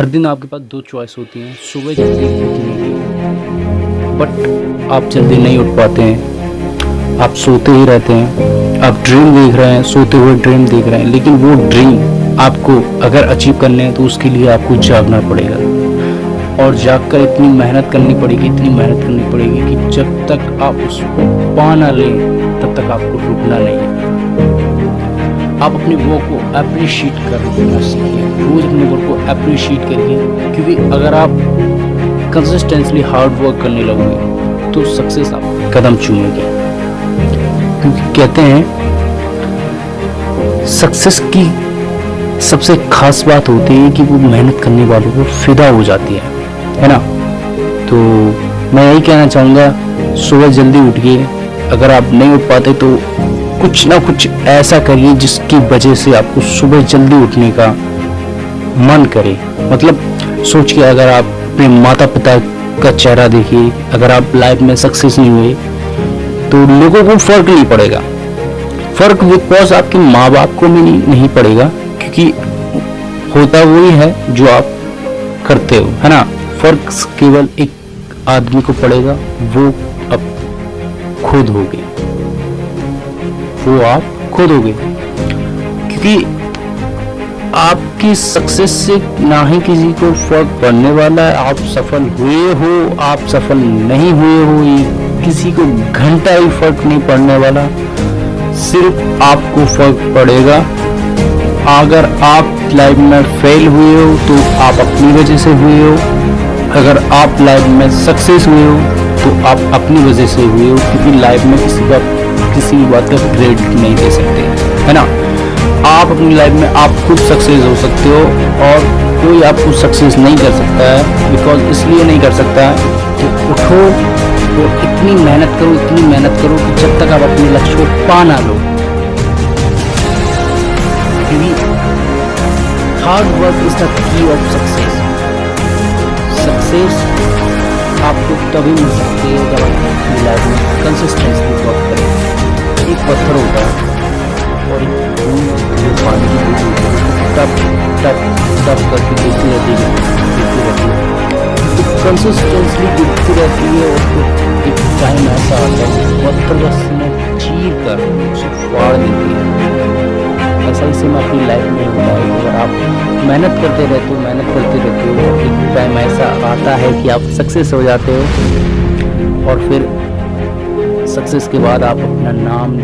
हर दिन आपके पास दो चॉइस होती हैं, सुबह जल्दी उठने की। बट आप जल्दी नहीं उठ पाते हैं। आप सोते ही रहते हैं। आप ड्रीम देख रहे हैं, सोते हुए ड्रीम देख रहे हैं। लेकिन वो ड्रीम आपको अगर अचीव करने हैं तो उसके लिए आपको जागना पड़ेगा। और जागकर इतनी मेहनत करनी पड़ेगी, इतनी मेहनत करनी पड़ेगी कि जब तक आप उसको पा ना लें, तब तक आपको रुकना नहीं है। आप अपने वर्क को अप्रिशिएट करना सीखिए रोज अपने वर्क को अप्रिशिएट करिए, क्योंकि अगर आप कंसिस्टेंसली हार्ड वर्क करने लगोगे तो सक्सेस आप कदम चूमेगी। क्योंकि कहते हैं सक्सेस की सबसे खास बात होती है कि वो मेहनत करने वालों को फिदा हो जाती है है ना? तो मैं यही कहना चाहूँगा, सुबह जल्दी उठिए, अगर आप नहीं उठ पाते तो कुछ ना कुछ ऐसा करिए जिसकी वजह से आपको सुबह जल्दी उठने का मन करे। मतलब सोच के अगर आप अपने माता पिता का चेहरा देखिए अगर आप लाइफ में सक्सेस नहीं हुए तो लोगों को फ़र्क नहीं पड़ेगा। फ़र्क बिकॉज़ आपके माँ बाप को भी नहीं, पड़ेगा क्योंकि होता वही है जो आप करते हो है ना? फ़र्क केवल एक आदमी को पड़ेगा वो अब खुद होगी। वो आप खुद होगे क्योंकि आपकी सक्सेस से ना ही किसी को फ़र्क पड़ने वाला है। आप सफल हुए हो, आप सफल नहीं हुए हो, ये किसी को घंटा ही फ़र्क नहीं पड़ने वाला। सिर्फ़ आपको फ़र्क पड़ेगा। अगर आप लाइफ में फेल हुए हो तो आप अपनी वजह से हुए हो। अगर आप लाइफ में सक्सेस हुए हो तो आप अपनी वजह से हुए हो। क्योंकि लाइफ में किसी का किसी भी बात का क्रेडिट नहीं दे सकते, है ना? आप अपनी लाइफ में आप खुद सक्सेस हो सकते हो और कोई आपको सक्सेस नहीं कर सकता है बिकॉज़ इसलिए नहीं कर सकता है कि उठो तो इतनी मेहनत करो, इतनी मेहनत करो कि जब तक आप अपने लक्ष्य को पा ना लो। Hard work is the key of success success आपको तभी मिल सकती है जब आप अपनी लाइफ में कंसिस्टेंसली वर्क करें। पत्थर होता है और जो पानी की बूंद होती टप टप टप करके गिरती रहती है गिरती रहती है। तो कंसिस्टेंसली गिरती रहती है और एक टाइम ऐसा आता है पत्थर का सीना चीर कर, उसे फाड़ देती है। ऐसा ही सेम अपनी लाइफ में होता है अगर आप मेहनत करते रहते हो, मेहनत करते रहते हो एक टाइम ऐसा आता है कि आप सक्सेस हो जाते हो, और फिर सक्सेस के बाद आप अपना नाम